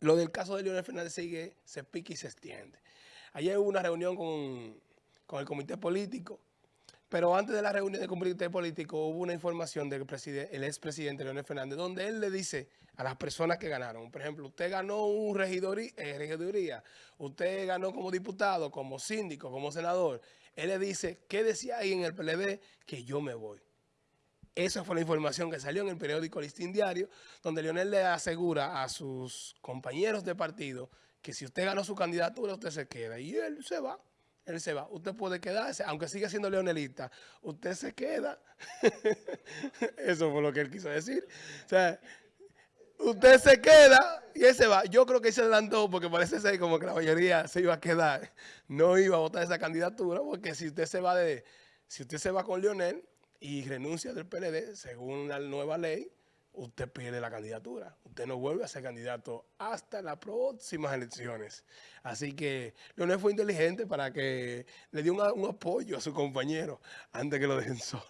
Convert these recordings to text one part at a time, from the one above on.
lo del caso de Leonel Fernández sigue, se pica y se extiende. Ayer hubo una reunión con, con el comité político, pero antes de la reunión del comité político hubo una información del el expresidente Leonel Fernández, donde él le dice a las personas que ganaron, por ejemplo, usted ganó un regidoría, eh, regiduría, usted ganó como diputado, como síndico, como senador, él le dice, ¿qué decía ahí en el PLD? Que yo me voy. Esa fue la información que salió en el periódico Listín Diario, donde Leonel le asegura a sus compañeros de partido que si usted ganó su candidatura, usted se queda. Y él se va. Él se va. Usted puede quedarse, aunque siga siendo leonelista, usted se queda. Eso fue lo que él quiso decir. O sea, usted se queda y él se va. Yo creo que se adelantó porque parece ser como que la mayoría se iba a quedar. No iba a votar esa candidatura porque si usted se va de, si usted se va con Leonel, y renuncia del PLD, según la nueva ley, usted pierde la candidatura. Usted no vuelve a ser candidato hasta las próximas elecciones. Así que Leonel fue inteligente para que le dio un, apoyo a su compañero antes que lo dejen solo.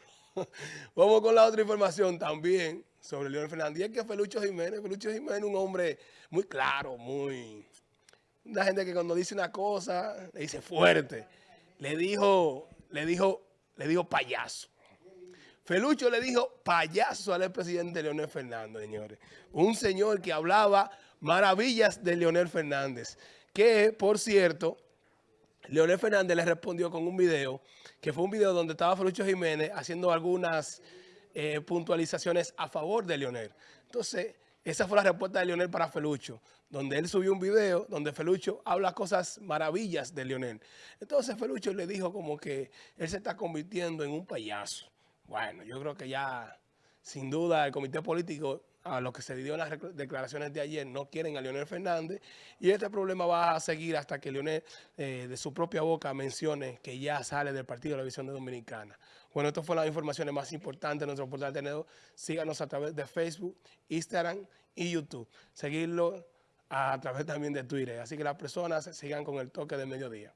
Vamos con la otra información también sobre Leonel Fernández. Y es que Felucho Jiménez, Felucho Jiménez un hombre muy claro, muy... Una gente que cuando dice una cosa, le dice fuerte. Le dijo, le dijo, le dijo payaso. Felucho le dijo payaso al presidente Leonel Fernández, señores. Un señor que hablaba maravillas de Leonel Fernández. Que, por cierto, Leonel Fernández le respondió con un video, que fue un video donde estaba Felucho Jiménez haciendo algunas eh, puntualizaciones a favor de Leonel. Entonces, esa fue la respuesta de Leonel para Felucho, donde él subió un video donde Felucho habla cosas maravillas de Leonel. Entonces Felucho le dijo como que él se está convirtiendo en un payaso. Bueno, yo creo que ya, sin duda, el comité político, a lo que se dio en las declaraciones de ayer, no quieren a Leonel Fernández. Y este problema va a seguir hasta que Leonel, eh, de su propia boca, mencione que ya sale del Partido de la Visión Dominicana. Bueno, estas fueron las informaciones más importantes de nuestro portal Tenedor. Síganos a través de Facebook, Instagram y YouTube. Seguirlo a través también de Twitter. Así que las personas sigan con el toque de mediodía.